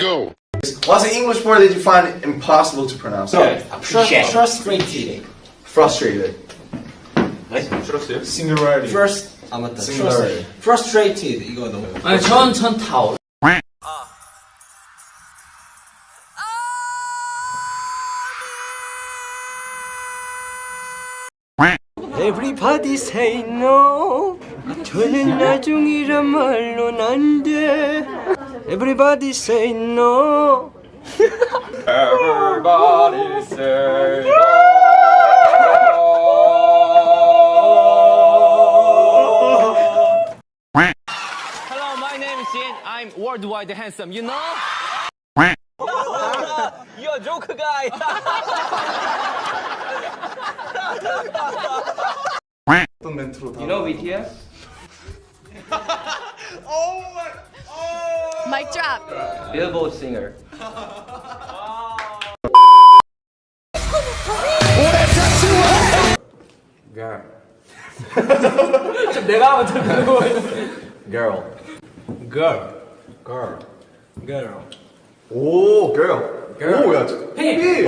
go. What's an English word that you find impossible to pronounce? Frust- frustrated. Frustrated. Singularity. First 아 맞다. Singularity. Frustrated 이거 너무. 아니 전전 타올 Everybody say no. 저는 나중이란 말론 안 돼. Everybody say no. Everybody say no. Hello, my name is Jin. I'm worldwide handsome, you know? You're a joke guy. you know, BTS? Mic drop. Billboard singer. Girl. 내가 먼저 그거 Girl. girl. Girl. Girl. 오, girl. Girl. 오, 야, 저- 핑. 아니,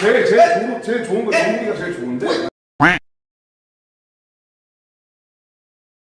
제일 제일 좋은 제일 좋은 거 정리가 제일 좋은데.